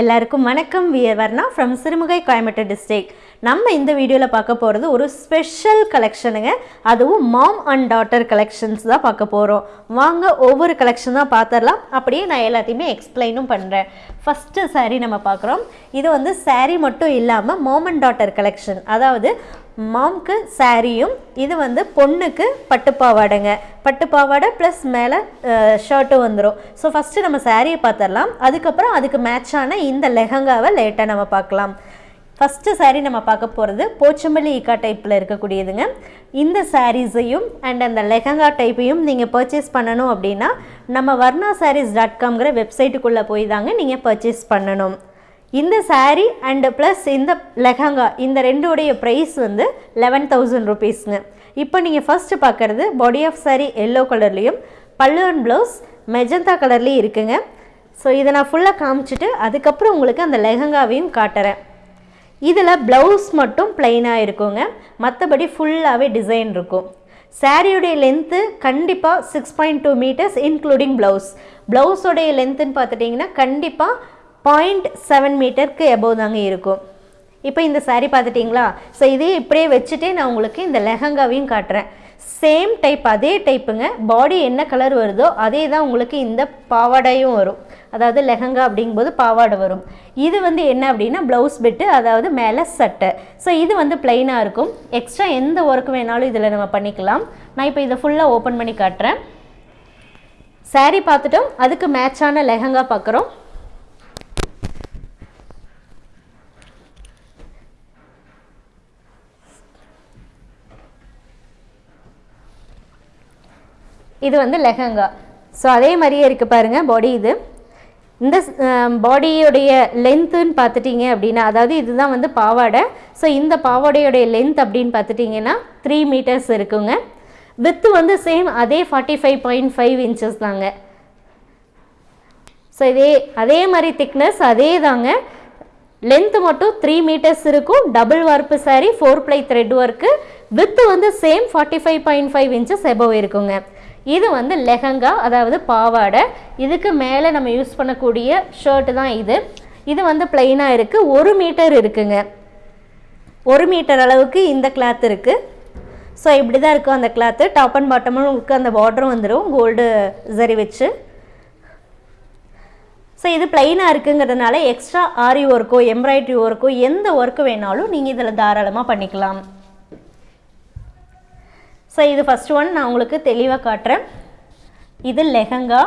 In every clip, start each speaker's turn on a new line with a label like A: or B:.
A: எல்லாருக்கும் வணக்கம். We're Varna from Sirumugai Coimbatore district நம்ம இந்த வீடியோவில் பார்க்க போகிறது ஒரு ஸ்பெஷல் கலெக்ஷனுங்க அதுவும் மாம் அண்ட் டாட்டர் கலெக்ஷன்ஸ் தான் பார்க்க போகிறோம் வாங்க ஒவ்வொரு கலெக்ஷன் தான் பார்த்துடலாம் அப்படியே நான் எல்லாத்தையுமே எக்ஸ்பிளைனும் பண்ணுறேன் ஃபஸ்ட்டு சாரீ நம்ம பார்க்குறோம். இது வந்து சாரீ மட்டும் இல்லாமல் மாம் அண்ட் டாட்டர் கலெக்ஷன் அதாவது மாம்க்கு சாரியும் இது வந்து பொண்ணுக்கு பட்டுப்பாவாடைங்க. பட்டுப்பாவாடை ப்ளஸ் மேலே ஷர்ட்டும் வந்துடும் ஸோ ஃபஸ்ட்டு நம்ம சாரியை பார்த்துடலாம் அதுக்கப்புறம் அதுக்கு மேட்சான இந்த லெஹங்காவை லேட்டாக நம்ம பார்க்கலாம் ஃபஸ்ட்டு சாரீ நம்ம பார்க்க போகிறது போச்சம்பள்ளி ஈக்கா டைப்பில் இருக்கக்கூடியதுங்க. இந்த சாரீஸையும் அண்ட் அந்த லெஹங்கா டைப்பையும் நீங்கள் பர்ச்சேஸ் பண்ணணும் அப்படின்னா நம்ம வர்ணா சாரீஸ் டாட் காம்ங்கிற வெப்சைட்டுக்குள்ளே போய் தாங்க நீங்கள் பர்ச்சேஸ் பண்ணணும். இந்த saree அண்டு ப்ளஸ் இந்த லெஹங்கா இந்த ரெண்டுடைய ப்ரைஸ் வந்து லெவன் தௌசண்ட் ருபீஸ்ங்க இப்போ நீங்கள் ஃபஸ்ட்டு பார்க்குறது பாடி ஆஃப் saree எல்லோ கலர்லேயும் பல்லு அண்ட் ப்ளவுஸ் மெஜந்தா கலர்லேயும் இருக்குங்க. ஸோ இதை நான் ஃபுல்லாக காமிச்சிட்டு அதுக்கப்புறம் உங்களுக்கு அந்த லெஹங்காவையும் காட்டுறேன். இதில் ப்ளவுஸ் மட்டும் ப்ளைனாக இருக்குங்க. மற்றபடி ஃபுல்லாகவே டிசைன் இருக்கும். சாரியுடைய லென்த்து கண்டிப்பாக six point two metres including blouse ப்ளவுஸோடைய லென்த்துன்னு பார்த்துட்டிங்கன்னா கண்டிப்பாக பாயிண்ட் செவன் மீட்டருக்கு எபோவ் தாங்க இருக்கும். இப்போ இந்த சாரீ பார்த்துட்டிங்களா? ஸோ இதே இப்படியே வச்சுட்டே நான் உங்களுக்கு இந்த லெஹங்காவையும் காட்டுறேன். சேம் டைப் அதே டைப்புங்க பாடி என்ன கலர் வருதோ அதே தான் உங்களுக்கு இந்த பாவாடையும் வரும். அதாவது லெஹங்கா அப்படிங்கும்போது பாவாடை வரும். இது வந்து என்ன அப்படின்னா ப்ளவுஸ் பிட்டு அதாவது மேலே சட்டை. ஸோ இது வந்து பிளெயினாக இருக்கும். எக்ஸ்ட்ரா எந்த ஒர்க் வேணாலும் இதில் நம்ம பண்ணிக்கலாம். நான் இப்போ இதை ஃபுல்லாக ஓப்பன் பண்ணி காட்டுறேன். சாரீ பார்த்துட்டோம். அதுக்கு மேட்சான லெஹங்கா பார்க்குறோம் இது வந்து லெஹங்கா. ஸோ அதே மாதிரியே இருக்குது பாருங்கள் பாடி இது. இந்த பாடியோடைய லென்த்துன்னு பார்த்துட்டிங்க அப்படின்னா அதாவது இதுதான் வந்து பாவாடை. ஸோ இந்த பாவாடையோடைய லென்த் அப்படின்னு பார்த்துட்டிங்கன்னா த்ரீ மீட்டர்ஸ் இருக்குங்க. வித்து வந்து சேம் அதே forty five point five inches தாங்க. ஸோ இதே அதே மாதிரி திக்னஸ் அதே தாங்க. லென்த்து மட்டும் த்ரீ மீட்டர்ஸ் இருக்கும். Double warp saree four ply thread work width வந்து same forty five point five inches above இருக்குங்க. இது வந்து லெஹங்கா அதாவது பாவாடை. இதுக்கு மேலே நம்ம யூஸ் பண்ணக்கூடிய ஷர்ட்டு தான் இது. இது வந்து பிளெயினாக இருக்குது ஒரு மீட்டர் இருக்குங்க. ஒரு மீட்டர் அளவுக்கு இந்த கிளாத் இருக்குது ஸோ இப்படி தான் இருக்கும் அந்த கிளாத்து டாப் அண்ட் பாட்டமும் உங்களுக்கு அந்த பார்டரும் வந்துடும் கோல்டு சரி வச்சு. ஸோ இது பிளைனாக இருக்குங்கிறதுனால எக்ஸ்ட்ரா ஆரி ஒர்க்கோ எம்ப்ராய்டரி ஒர்க்கோ எந்த ஒர்க்கு வேணாலும் நீங்கள் இதில் தாராளமாக பண்ணிக்கலாம். ஸோ இது ஃபஸ்ட் ஒன் நான் உங்களுக்கு தெளிவாக காட்டுறேன். இது லெஹங்கா.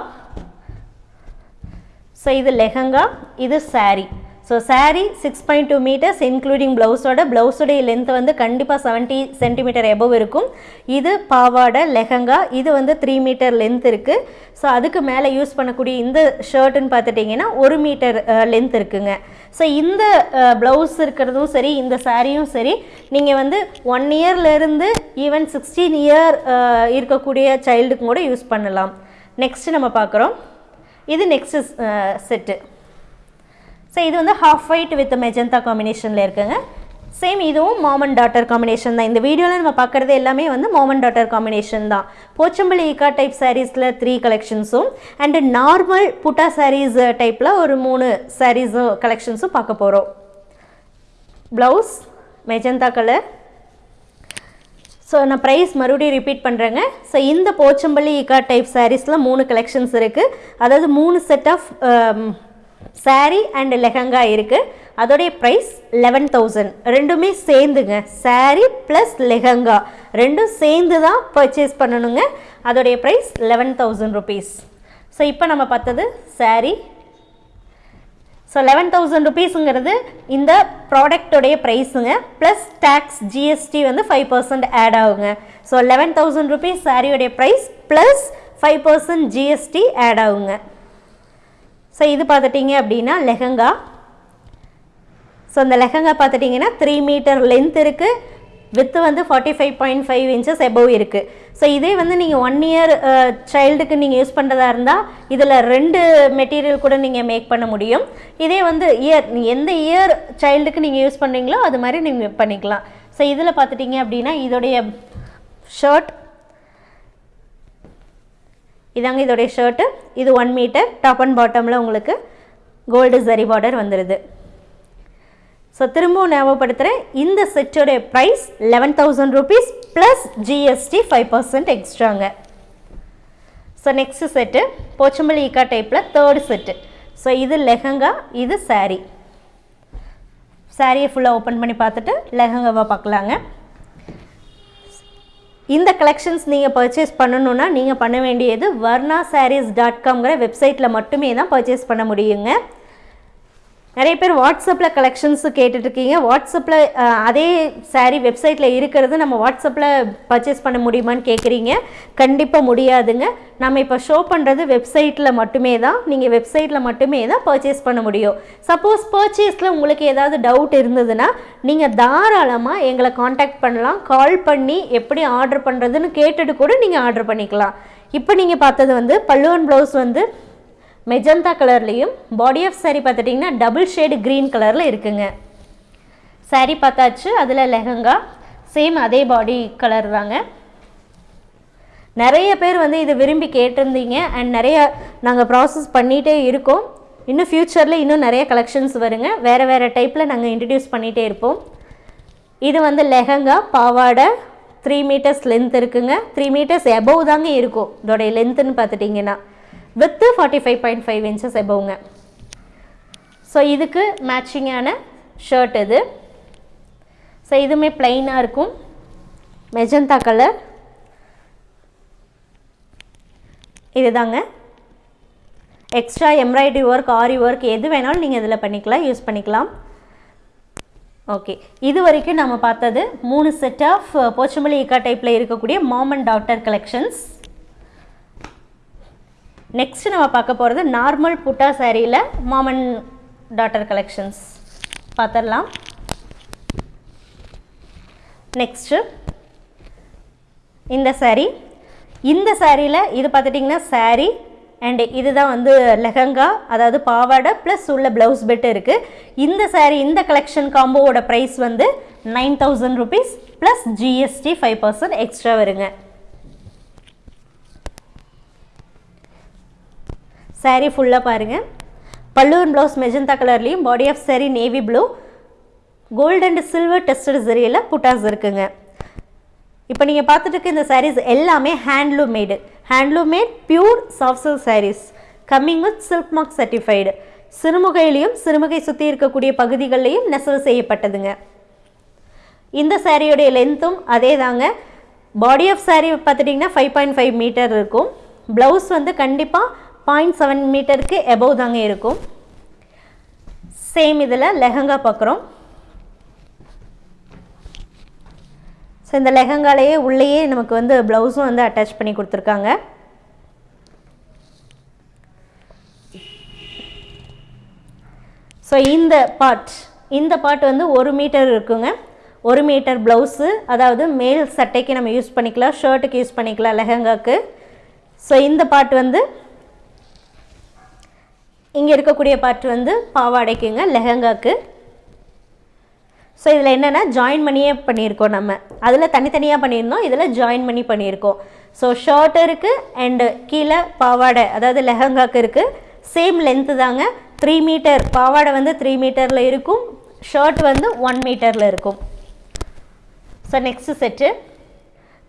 A: ஸோ இது லெஹங்கா. இது saree so saree six point two metres including ப்ளவுஸோட ப்ளவுஸோடைய லென்த் வந்து கண்டிப்பாக செவன்ட்டி சென்டிமீட்டர் எபவ் இருக்கும். இது பாவாடை லெஹங்கா இது வந்து த்ரீ மீட்டர் லென்த் இருக்குது ஸோ அதுக்கு மேலே யூஸ் பண்ணக்கூடிய இந்த ஷர்ட்டுன்னு பார்த்துட்டிங்கன்னா ஒரு மீட்டர் லென்த் இருக்குங்க. ஸோ இந்த ப்ளவுஸ் இருக்கிறதும் சரி இந்த சாரியும் சரி நீங்கள் வந்து ஒன் இயர்லேருந்து ஈவன் சிக்ஸ்டீன் இயர் இருக்கக்கூடிய சைல்டுக்கும் கூட யூஸ் பண்ணலாம். நெக்ஸ்ட்டு நம்ம பார்க்குறோம். இது நெக்ஸ்ட்டு செட்டு ஸோ இது வந்து ஹாஃப் ஒயிட் வித் மெஜந்தா காம்பினேஷனில் இருக்குங்க. சேம் இதுவும் மாம் அண்ட் டாட்டர் காம்பினேஷன் தான். இந்த வீடியோவில் நம்ம பார்க்குறது எல்லாமே வந்து மாம் அண்ட் டாட்டர் காம்பினேஷன் தான். போச்சம்பள்ளி இக்கா டைப் சாரீஸில் த்ரீ கலெக்ஷன்ஸும் அண்டு நார்மல் புட்டா சாரீஸ் டைப்பில் ஒரு மூணு சாரீஸும் கலெக்ஷன்ஸும் பார்க்க போகிறோம் ப்ளவுஸ் மெஜந்தா கலர் ஸோ நான் ப்ரைஸ் மறுபடியும் ரிப்பீட் பண்ணுறேங்க ஸோ இந்த போச்சம்பள்ளி ஈக்கா டைப் சாரீஸில் மூணு கலெக்ஷன்ஸ் இருக்குது அதாவது மூணு set of saree and lehenga இருக்குது அதோடைய ப்ரைஸ் லெவன் தௌசண்ட் ரெண்டுமே சேர்ந்துங்க. சாரீ ப்ளஸ் லெஹங்கா ரெண்டும் சேர்ந்து தான் பர்ச்சேஸ் பண்ணணுங்க. அதோடைய price eleven thousand rupees so இப்போ நம்ம பார்த்தது சாரீ ஸோ லெவன் தௌசண்ட் ருபீஸுங்கிறது இந்த ப்ராடக்டோடைய ப்ரைஸுங்க ப்ளஸ் டேக்ஸ் ஜிஎஸ்டி வந்து ஃபைவ் பர்சன்ட் ஆட் ஆகுங்க. So eleven thousand rupees சாரியோடைய price plus five percent GST add ஆகுங்க. ஸோ இது பார்த்துட்டிங்க அப்படின்னா லெஹங்கா. ஸோ அந்த லெஹங்கா பார்த்துட்டிங்கன்னா த்ரீ மீட்டர் லென்த் இருக்குது வித்து வந்து forty five point five inches above இருக்குது ஸோ இதே வந்து நீங்கள் ஒன் இயர் சைல்டுக்கு நீங்கள் யூஸ் பண்ணுறதா இருந்தால் இதில் ரெண்டு மெட்டீரியல் கூட நீங்கள் மேக் பண்ண முடியும். இதே வந்து இயர் எந்த இயர் சைல்டுக்கு நீங்கள் யூஸ் பண்ணுறீங்களோ அது மாதிரி நீங்கள் பண்ணிக்கலாம். ஸோ இதில் பார்த்துட்டிங்க அப்படின்னா இதோடைய ஷர்ட் இதாங்க இதோடைய ஷர்ட்டு இது ஒன் மீட்டர் டாப் அண்ட் பாட்டமில் உங்களுக்கு கோல்டு சரி பார்டர் வந்துடுது ஸோ திரும்பவும் ஞாபகப்படுத்துகிறேன் இந்த செட்டோடைய price eleven thousand rupees plus GST five percent எக்ஸ்ட்ராங்க so next set Pochampally ikkat டைப்பில் தேர்டு செட்டு ஸோ இது லெஹங்கா இது சாரீ சாரியை ஃபுல்லாக ஓப்பன் பண்ணி பார்த்துட்டு லெஹங்காவாக பார்க்கலாங்க. இந்த கலெக்ஷன்ஸ் நீங்கள் பர்ச்சேஸ் பண்ணணுன்னா நீங்கள் பண்ண வேண்டியது வர்ணா சாரீஸ் டாட் காம்ங்கிற வெப்சைட்டில் மட்டுமே தான் பர்ச்சேஸ் பண்ண முடியுங்க. நிறைய பேர் வாட்ஸ்அப்பில் கலெக்ஷன்ஸ் கேட்டுட்ருக்கீங்க. வாட்ஸ்அப்பில் அதே சாரீ வெப்சைட்டில் இருக்கிறது நம்ம வாட்ஸ்அப்பில் பர்ச்சேஸ் பண்ண முடியுமான்னு கேட்குறீங்க கண்டிப்பாக முடியாதுங்க. நம்ம இப்போ ஷோ பண்ணுறது வெப்சைட்டில் மட்டுமே தான். நீங்கள் வெப்சைட்டில் மட்டுமே தான் பர்ச்சேஸ் பண்ண முடியும். சப்போஸ் பர்ச்சேஸில் உங்களுக்கு ஏதாவது டவுட் இருந்ததுன்னா நீங்கள் தாராளமாக எங்களை காண்டாக்ட் பண்ணலாம். கால் பண்ணி எப்படி ஆர்டர் பண்ணுறதுன்னு கேட்டுட்டு கூட நீங்கள் ஆர்டர் பண்ணிக்கலாம். இப்போ நீங்கள் பார்த்தது வந்து பல்லுவன் ப்ளவுஸ் வந்து மெஜந்தா கலர்லேயும் பாடி ஆஃப் saree பார்த்துட்டிங்கன்னா டபுள் ஷேடு க்ரீன் கலரில் இருக்குங்க. Saree பார்த்தாச்சு அதில் லெஹங்கா சேம் அதே பாடி கலர் தாங்க. நிறைய பேர் வந்து இதை விரும்பி கேட்டிருந்தீங்க அண்ட் நிறைய நாங்கள் ப்ராசஸ் பண்ணிகிட்டே இருக்கோம். இன்னும் ஃப்யூச்சரில் இன்னும் நிறைய கலெக்ஷன்ஸ் வருங்க. வேறு வேறு டைப்பில் நாங்கள் இன்ட்ரடியூஸ் பண்ணிகிட்டே இருப்போம். இது வந்து லெஹங்கா பாவாடை த்ரீ மீட்டர்ஸ் லென்த் இருக்குங்க. த்ரீ மீட்டர்ஸ் எபவ் தாங்க இருக்கும். இதோடைய லென்த்துன்னு பார்த்துட்டிங்கன்னா. Width forty five point five inches எபவுங்க so இதுக்கு மேட்சிங்கான ஷர்ட் இது. ஸோ இதுவுமே பிளைனாக இருக்கும். மெஜந்தா கலர் இதுதாங்க. Extra embroidery work aari work எது வேணாலும் நீங்கள் இதில் பண்ணிக்கலாம் யூஸ் பண்ணிக்கலாம். ஓகே இது வரைக்கும் நம்ம பார்த்தது மூணு செட் ஆஃப் போச்சமல்லி இக்கா டைப்பில் இருக்கக்கூடிய மாம் அண்ட் கலெக்ஷன்ஸ் நெக்ஸ்ட் நம்ம பார்க்க போகிறது நார்மல் புட்டா சாரியில் மாமன் டாட்டர் கலெக்ஷன்ஸ் பார்த்துடலாம். நெக்ஸ்ட்டு இந்த சாரீ இந்த சாரியில் இது பார்த்துட்டிங்கன்னா saree அண்டு இதுதான் வந்து லெஹங்கா அதாவது பாவாடை ப்ளஸ் உள்ள ப்ளவுஸ் பெட்டு இருக்குது இந்த சாரீ இந்த கலெக்ஷன் காம்போவோட ப்ரைஸ் வந்து nine thousand rupees plus GST five percent extra வருங்க. Saree ஃபுல்லாக பாருங்கள் பல்லுவன் ப்ளவுஸ் மெஜந்தா கலர்லேயும் body of saree navy blue gold and silver tested சரியில் புட்டாஸ் இருக்குங்க. இப்போ நீங்கள் பார்த்துட்டு இருக்க இந்த சாரீஸ் எல்லாமே handloom made handloom made pure soft silk sarees coming with silk mark certified சிறுமுகையிலையும் Sirumugai சுற்றி இருக்கக்கூடிய பகுதிகளிலையும் நெசவு செய்யப்பட்டதுங்க. இந்த சாரியோடைய லென்த்தும் அதே தாங்க பாடி ஆஃப் saree பார்த்துட்டிங்கன்னா ஃபைவ் பாயிண்ட் ஃபைவ் மீட்டர் இருக்கும். ப்ளவுஸ் வந்து கண்டிப்பாக பாயிண்ட் செவன் மீட்டருக்கு எபவ் தாங்க இருக்கும். சேம் இதில் லெஹங்கா பார்க்குறோம் ஸோ இந்த லெஹங்காலேயே உள்ளேயே நமக்கு வந்து ப்ளவுஸும் வந்து அட்டாச் பண்ணி கொடுத்துருக்காங்க. ஸோ இந்த பார்ட் இந்த பார்ட் வந்து ஒரு மீட்டர் இருக்குங்க. ஒரு மீட்டர் ப்ளவுஸு அதாவது மேல் சட்டைக்கு நம்ம யூஸ் பண்ணிக்கலாம் ஷர்ட்டுக்கு யூஸ் பண்ணிக்கலாம் லெஹங்காக்கு. ஸோ இந்த பார்ட் வந்து இங்கே இருக்கக்கூடிய பார்ட் வந்து பாவாடைக்குங்க லெஹங்காக்கு. ஸோ இதில் என்னென்னா ஜாயின் பண்ணியே பண்ணியிருக்கோம் நம்ம. அதில் தனித்தனியாக பண்ணியிருந்தோம் இதில் ஜாயின் பண்ணி பண்ணியிருக்கோம். ஸோ ஷர்ட் இருக்குது அண்டு கீழே பாவாடை அதாவது லெஹங்காக்கு இருக்குது சேம் லென்த்து தாங்க. த்ரீ மீட்டர் பாவாடை வந்து த்ரீ மீட்டரில் இருக்கும். ஷர்ட் வந்து ஒன் மீட்டரில் இருக்கும். ஸோ நெக்ஸ்ட் செட்டு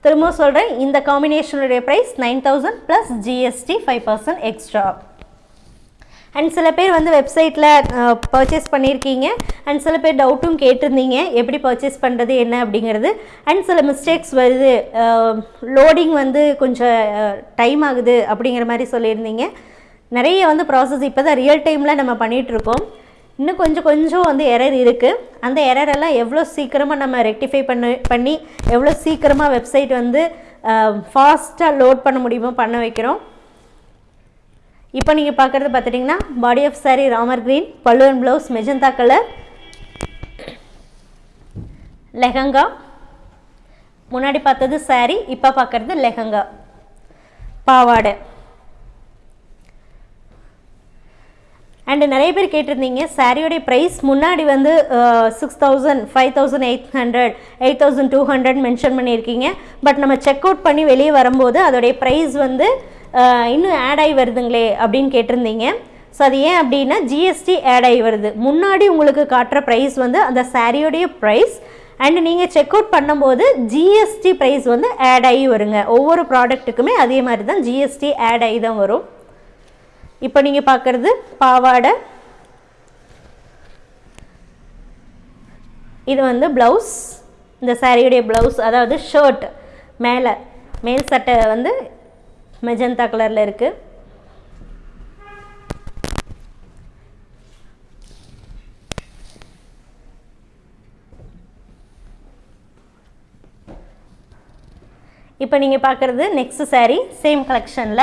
A: திரும்ப சொல்கிறேன் இந்த காம்பினேஷனுடைய price nine thousand plus GST five percent extra and சில பேர் வந்து வெப்சைட்டில் பர்ச்சேஸ் பண்ணியிருக்கீங்க அண்ட் சில பேர் டவுட்டும் கேட்டிருந்தீங்க. எப்படி பர்ச்சேஸ் பண்ணுறது என்ன அப்படிங்கிறது. அண்ட் சில மிஸ்டேக்ஸ் வருது. லோடிங் வந்து கொஞ்சம் டைம் ஆகுது அப்படிங்கிற மாதிரி சொல்லியிருந்தீங்க. நிறைய வந்து ப்ராசஸ் இப்போ தான் ரியல் டைமில் நம்ம பண்ணிகிட்ருக்கோம் இன்னும் கொஞ்சம் கொஞ்சம் வந்து எரர் இருக்குது அந்த எரரெல்லாம் எவ்வளோ சீக்கிரமாக நம்ம ரெக்டிஃபை பண்ண பண்ணி எவ்வளோ சீக்கிரமாக வெப்சைட் வந்து ஃபாஸ்ட்டாக லோட் பண்ண முடியுமோ பண்ண வைக்கிறோம். இப்போ நீங்கள் பார்க்குறது பார்த்துட்டிங்கன்னா body of saree Ramar green பல்லுவன் ப்ளவுஸ் மெஜந்தா கலர் லெஹங்கா. முன்னாடி பார்த்தது saree இப்போ பார்க்குறது லெஹங்கா. பாவாடை. அண்டு நிறைய பேர் கேட்டிருந்தீங்க சாரியோடைய ப்ரைஸ் முன்னாடி வந்து six thousand five thousand eight hundred eight thousand two hundred mention பண்ணியிருக்கீங்க. பட் நம்ம செக் அவுட் பண்ணி வெளியே வரும்போது அதோடைய ப்ரைஸ் வந்து இன்னும் ஆட் ஆகி வருதுங்களே அப்படின்னு கேட்டிருந்தீங்க. ஸோ அது ஏன் அப்படின்னா ஜிஎஸ்டி ஆட் ஆகி வருது. முன்னாடி உங்களுக்கு காட்டுற ப்ரைஸ் வந்து அந்த சாரியோடைய ப்ரைஸ் அண்ட் நீங்கள் செக் அவுட் பண்ணும்போது ஜிஎஸ்டி ப்ரைஸ் வந்து ஆட் ஆகி வருங்க. ஒவ்வொரு ப்ராடக்ட்டுக்குமே அதே மாதிரி தான் ஜிஎஸ்டி ஆட் ஆகி தான் வரும். இப்போ நீங்கள் பார்க்குறது பாவாடை. இது வந்து ப்ளவுஸ் இந்த சாரியுடைய ப்ளவுஸ் அதாவது ஷர்ட் மேலே மேல் சட்டை வந்து மெஜந்தா கலரில் இருக்குது இப்போ நீங்கள் பார்க்குறது நெக்ஸ்ட் saree சேம் கலெக்ஷனில்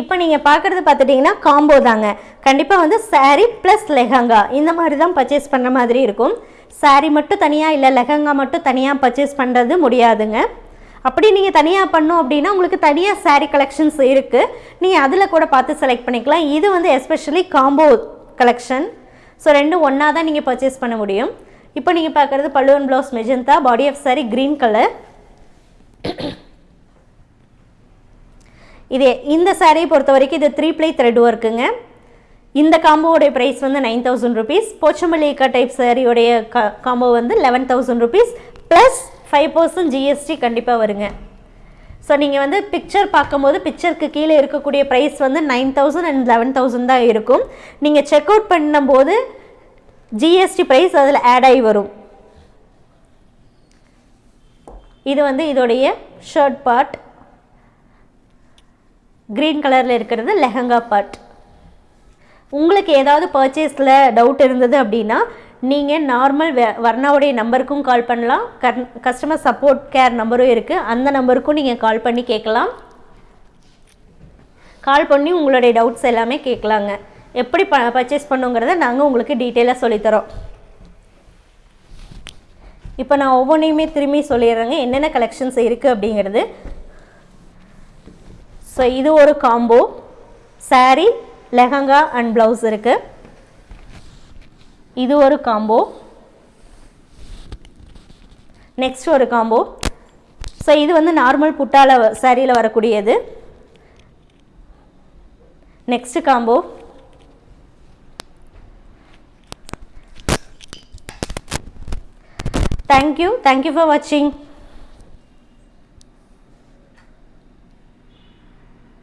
A: இப்போ நீங்கள் பார்க்குறது பார்த்துட்டிங்கன்னா காம்போ தாங்க. கண்டிப்பாக வந்து சாரீ ப்ளஸ் லெஹங்கா இந்த மாதிரி தான் பர்ச்சேஸ் பண்ணுற மாதிரி இருக்கும். சாரீ மட்டும் தனியாக இல்லை லெஹங்கா மட்டும் தனியாக பர்ச்சேஸ் பண்ணுறது முடியாதுங்க. அப்படி நீங்கள் தனியாக பண்ணோம் அப்படின்னா உங்களுக்கு தனியாக சாரீ கலெக்ஷன்ஸ் இருக்குது நீங்கள் அதில் கூட பார்த்து செலக்ட் பண்ணிக்கலாம். இது வந்து எஸ்பெஷலி காம்போ கலெக்ஷன் ஸோ ரெண்டும் ஒன்றா தான் நீங்கள் பர்ச்சேஸ் பண்ண முடியும். இப்போ நீங்கள் பார்க்குறது பல்லுவன் blouse magenta body of saree green colour இதே இந்த சாரியை பொறுத்த வரைக்கும் இது த்ரீ ப்ளை த்ரெட் ஒர்க்குங்க இந்த காம்போவுடைய ப்ரைஸ் வந்து நைன் தௌசண்ட் ருபீஸ் போச்சமல்லிக்கா டைப் சாரியோடைய காம்போ வந்து eleven thousand rupees plus five percent GST கண்டிப்பாக வருங்க. ஸோ நீங்கள் வந்து பிக்சர் பார்க்கும்போது பிக்சருக்கு கீழே இருக்கக்கூடிய ப்ரைஸ் வந்து nine thousand and eleven thousand தான் இருக்கும். நீங்கள் செக் அவுட் பண்ணும்போது ஜிஎஸ்டி ப்ரைஸ் அதில் ஆட் ஆகி வரும். இது வந்து இதோடைய ஷர்ட் பார்ட் க்ரீன் கலரில் இருக்கிறது லெஹங்கா பார்ட் உங்களுக்கு ஏதாவது பர்ச்சேஸில் டவுட் இருந்தது அப்படின்னா நீங்கள் நார்மல் வர்ணாவுடைய நம்பருக்கும் கால் பண்ணலாம். கர் கஸ்டமர் சப்போர்ட் கேர் நம்பரும் இருக்குது அந்த நம்பருக்கும் நீங்கள் கால் பண்ணி கேட்கலாம். கால் பண்ணி உங்களுடைய டவுட்ஸ் எல்லாமே கேட்கலாங்க. எப்படி ப பர்ச்சேஸ் பண்ணுங்கிறத நாங்கள் உங்களுக்கு டீட்டெயிலாக சொல்லித்தரோம். இப்போ நான் ஒவ்வொன்றையுமே திரும்பி சொல்லிடுறேங்க. என்னென்ன கலெக்ஷன்ஸ் இருக்குது அப்படிங்கிறது. ஸோ இது ஒரு combo saree lehenga and blouse இருக்குது இது ஒரு காம்போ நெக்ஸ்ட் ஒரு காம்போ ஸோ இது வந்து நார்மல் புட்டால சாரியில் வரக்கூடியது. Next combo thank you thank you for வாட்சிங்